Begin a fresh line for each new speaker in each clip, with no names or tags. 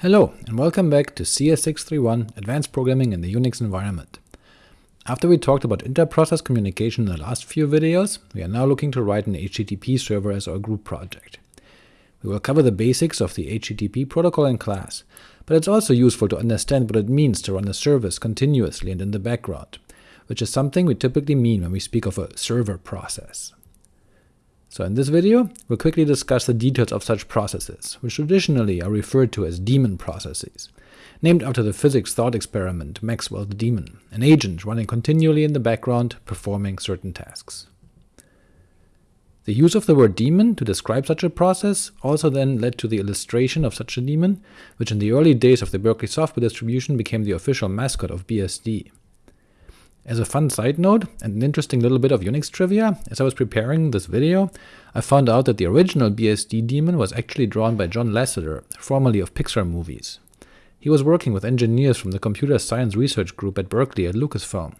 Hello, and welcome back to CS631 Advanced Programming in the Unix Environment. After we talked about inter-process communication in the last few videos, we are now looking to write an HTTP server as our group project. We will cover the basics of the HTTP protocol and class, but it's also useful to understand what it means to run a service continuously and in the background, which is something we typically mean when we speak of a server process. So in this video, we'll quickly discuss the details of such processes, which traditionally are referred to as daemon processes, named after the physics thought experiment Maxwell's Daemon, an agent running continually in the background performing certain tasks. The use of the word daemon to describe such a process also then led to the illustration of such a daemon, which in the early days of the Berkeley software distribution became the official mascot of BSD. As a fun side note, and an interesting little bit of Unix trivia, as I was preparing this video, I found out that the original BSD daemon was actually drawn by John Lasseter, formerly of Pixar Movies. He was working with engineers from the Computer Science Research Group at Berkeley at Lucasfilm,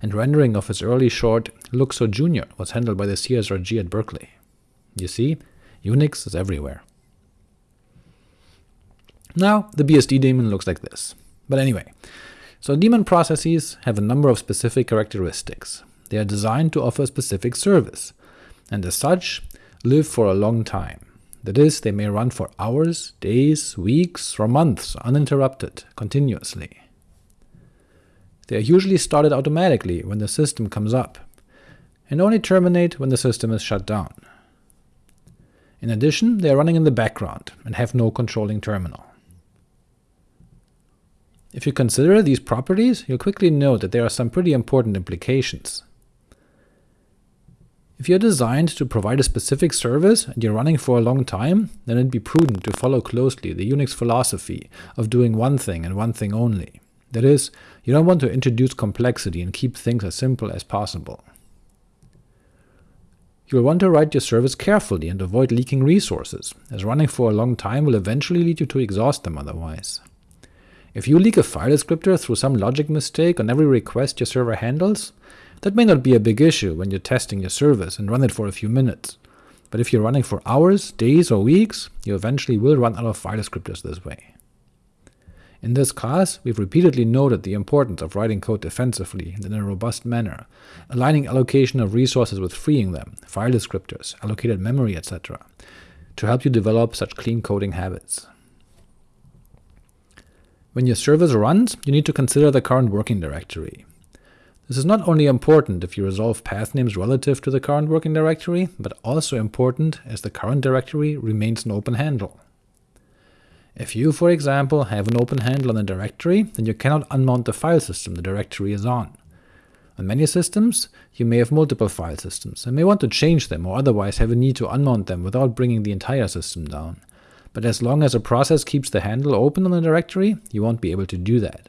and rendering of his early short Luxo Jr. was handled by the CSRG at Berkeley. You see, Unix is everywhere. Now, the BSD daemon looks like this. But anyway, so daemon processes have a number of specific characteristics. They are designed to offer a specific service, and as such, live for a long time. That is, they may run for hours, days, weeks, or months uninterrupted, continuously. They are usually started automatically when the system comes up, and only terminate when the system is shut down. In addition, they are running in the background and have no controlling terminal. If you consider these properties, you'll quickly note that there are some pretty important implications. If you're designed to provide a specific service and you're running for a long time, then it'd be prudent to follow closely the Unix philosophy of doing one thing and one thing only. That is, you don't want to introduce complexity and keep things as simple as possible. You'll want to write your service carefully and avoid leaking resources, as running for a long time will eventually lead you to exhaust them otherwise. If you leak a file descriptor through some logic mistake on every request your server handles, that may not be a big issue when you're testing your service and run it for a few minutes, but if you're running for hours, days, or weeks, you eventually will run out of file descriptors this way. In this class, we've repeatedly noted the importance of writing code defensively and in a robust manner, aligning allocation of resources with freeing them, file descriptors, allocated memory, etc., to help you develop such clean coding habits. When your service runs, you need to consider the current working directory. This is not only important if you resolve path names relative to the current working directory, but also important as the current directory remains an open handle. If you, for example, have an open handle on a directory, then you cannot unmount the file system the directory is on. On many systems, you may have multiple file systems, and may want to change them or otherwise have a need to unmount them without bringing the entire system down but as long as a process keeps the handle open on the directory, you won't be able to do that.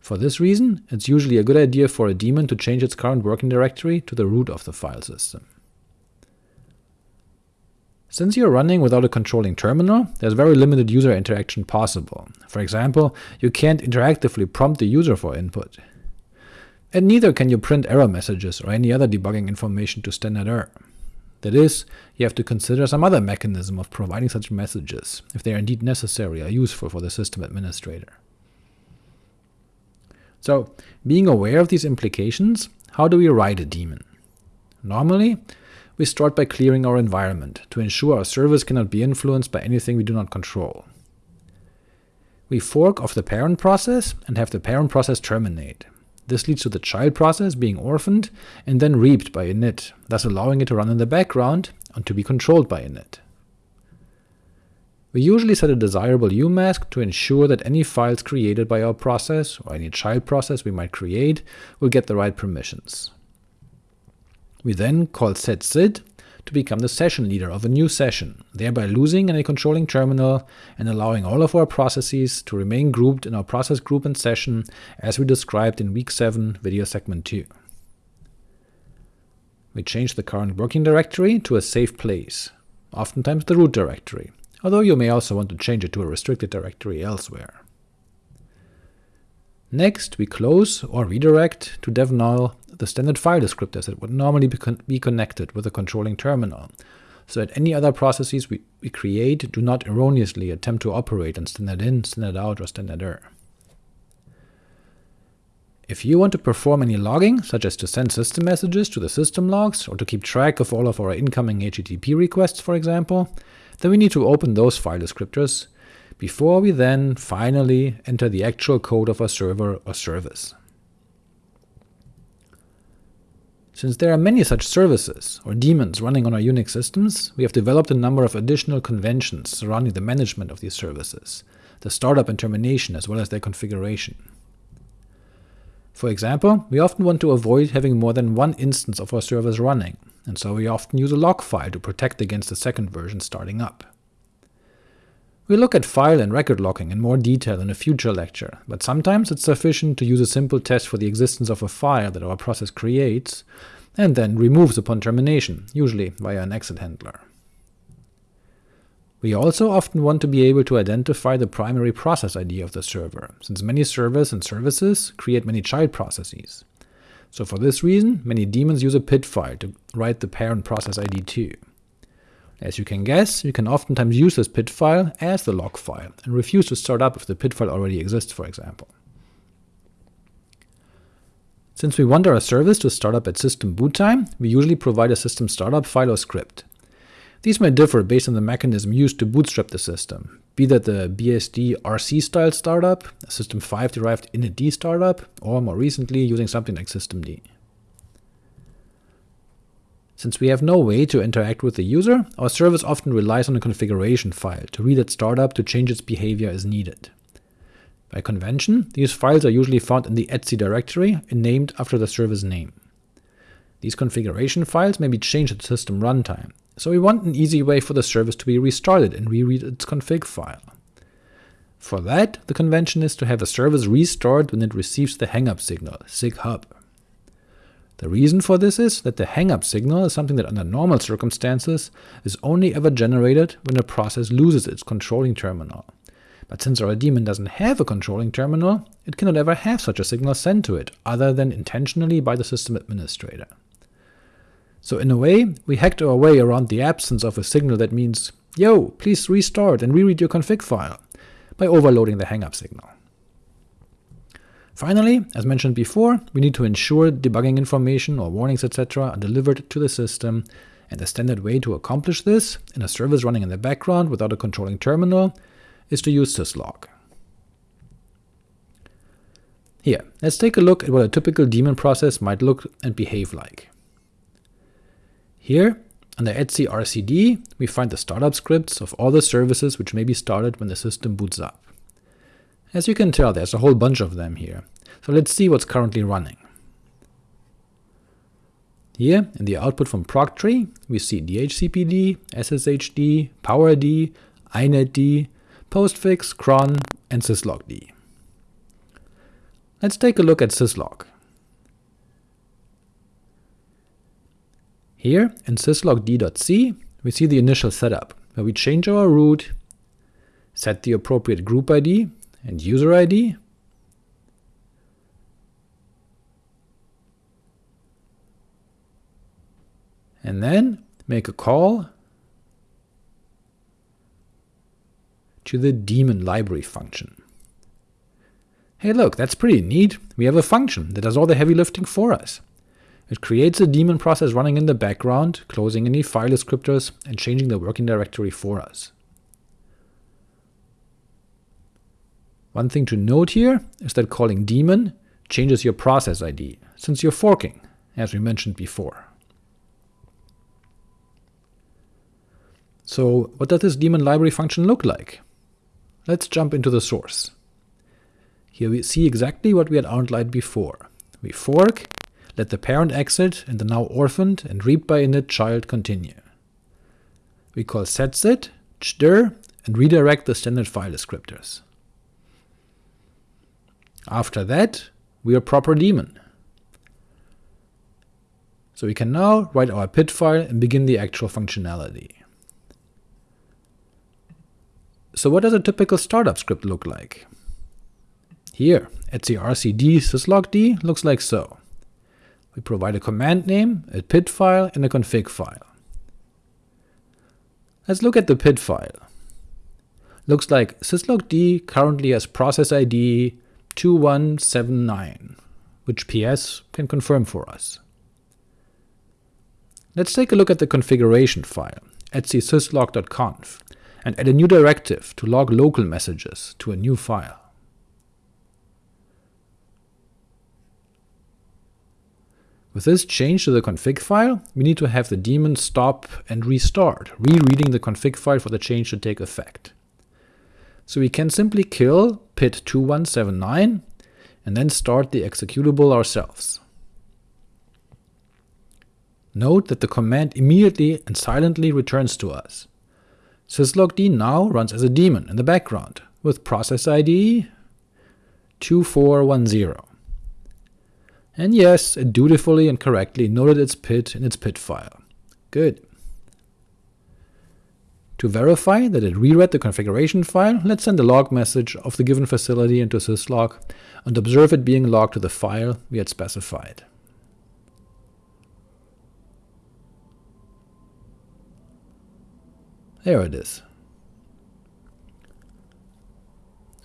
For this reason, it's usually a good idea for a daemon to change its current working directory to the root of the file system. Since you're running without a controlling terminal, there's very limited user interaction possible. For example, you can't interactively prompt the user for input. And neither can you print error messages or any other debugging information to standard error. That is, you have to consider some other mechanism of providing such messages, if they are indeed necessary or useful for the system administrator. So, being aware of these implications, how do we write a daemon? Normally, we start by clearing our environment, to ensure our service cannot be influenced by anything we do not control. We fork off the parent process and have the parent process terminate. This leads to the child process being orphaned and then reaped by init, thus allowing it to run in the background and to be controlled by init. We usually set a desirable umask to ensure that any files created by our process, or any child process we might create, will get the right permissions. We then call setsid to become the session leader of a new session, thereby losing any controlling terminal and allowing all of our processes to remain grouped in our process group and session as we described in week 7 video segment 2. We change the current working directory to a safe place, oftentimes the root directory, although you may also want to change it to a restricted directory elsewhere. Next, we close or redirect to dev null the standard file descriptors that would normally be, con be connected with a controlling terminal, so that any other processes we, we create do not erroneously attempt to operate on standard in, standard out, or standard er. If you want to perform any logging, such as to send system messages to the system logs, or to keep track of all of our incoming HTTP requests, for example, then we need to open those file descriptors, before we then finally enter the actual code of our server or service. Since there are many such services, or daemons, running on our Unix systems, we have developed a number of additional conventions surrounding the management of these services, the startup and termination, as well as their configuration. For example, we often want to avoid having more than one instance of our servers running, and so we often use a log file to protect against the second version starting up. We'll look at file and record locking in more detail in a future lecture, but sometimes it's sufficient to use a simple test for the existence of a file that our process creates, and then removes upon termination, usually via an exit handler. We also often want to be able to identify the primary process ID of the server, since many servers and services create many child processes. So for this reason, many daemons use a PID file to write the parent process ID too. As you can guess, you can oftentimes use this PID file as the log file, and refuse to start up if the PID file already exists, for example. Since we want our service to start up at system boot time, we usually provide a system startup file or script. These may differ based on the mechanism used to bootstrap the system, be that the BSD RC style startup, a System 5 derived initd startup, or more recently using something like systemd. Since we have no way to interact with the user, our service often relies on a configuration file to read at startup to change its behavior as needed. By convention, these files are usually found in the etc directory and named after the service name. These configuration files may be changed at system runtime, so we want an easy way for the service to be restarted and reread its config file. For that, the convention is to have the service restart when it receives the hangup signal, SIGHUP. The reason for this is that the hangup signal is something that under normal circumstances is only ever generated when a process loses its controlling terminal. But since our daemon doesn't have a controlling terminal, it cannot ever have such a signal sent to it, other than intentionally by the system administrator. So in a way, we hacked our way around the absence of a signal that means, yo, please restart and reread your config file, by overloading the hangup signal. Finally, as mentioned before, we need to ensure debugging information or warnings etc. are delivered to the system, and the standard way to accomplish this, in a service running in the background without a controlling terminal, is to use syslog. Here, let's take a look at what a typical daemon process might look and behave like. Here, under etc rcd, we find the startup scripts of all the services which may be started when the system boots up. As you can tell, there's a whole bunch of them here, so let's see what's currently running. Here, in the output from proctree, we see DHCPD, SSHD, PowerD, INetD, postfix, cron, and syslogd. Let's take a look at syslog. Here, in syslogd.c, we see the initial setup, where we change our root, set the appropriate group ID, and user ID. And then make a call to the daemon library function. Hey look, that's pretty neat, we have a function that does all the heavy lifting for us. It creates a daemon process running in the background, closing any file descriptors, and changing the working directory for us. One thing to note here is that calling daemon changes your process ID, since you're forking, as we mentioned before. So what does this daemon library function look like? Let's jump into the source. Here we see exactly what we had outlined before. We fork, let the parent exit, and the now orphaned and read by init child continue. We call setsid, chdir, and redirect the standard file descriptors. After that, we are proper daemon. So we can now write our PID file and begin the actual functionality. So what does a typical startup script look like? Here, etcrcd syslogd looks like so. We provide a command name, a PID file, and a config file. Let's look at the PID file. Looks like syslogd currently has process ID 2179, which PS can confirm for us. Let's take a look at the configuration file, etc syslog.conf, and add a new directive to log local messages to a new file. With this change to the config file, we need to have the daemon stop and restart, rereading the config file for the change to take effect. So we can simply kill pid2179 and then start the executable ourselves. Note that the command immediately and silently returns to us. syslogd now runs as a daemon in the background, with process ID 2410. And yes, it dutifully and correctly noted its PID in its PID file. Good. To verify that it reread the configuration file, let's send a log message of the given facility into syslog, and observe it being logged to the file we had specified. There it is.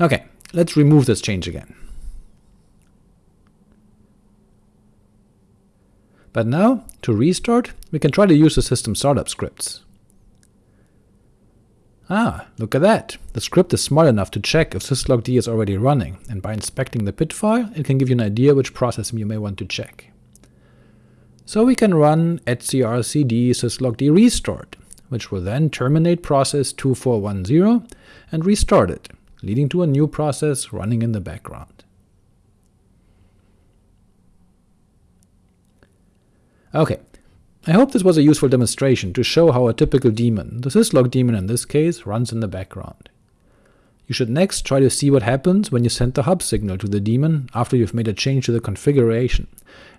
Ok, let's remove this change again. But now, to restart, we can try to use the system startup scripts. Ah, look at that! The script is smart enough to check if syslogd is already running, and by inspecting the PID file, it can give you an idea which process you may want to check. So we can run etcrcd syslogd restart, which will then terminate process 2410 and restart it, leading to a new process running in the background. Ok, I hope this was a useful demonstration to show how a typical daemon, the syslog daemon in this case, runs in the background. You should next try to see what happens when you send the HUP signal to the daemon after you've made a change to the configuration,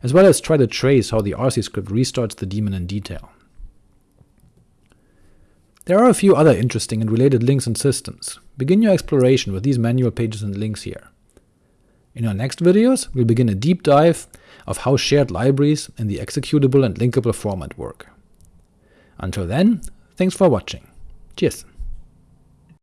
as well as try to trace how the RC script restarts the daemon in detail. There are a few other interesting and related links and systems. Begin your exploration with these manual pages and links here. In our next videos, we'll begin a deep dive of how shared libraries in the executable and linkable format work. Until then, thanks for watching. Cheers!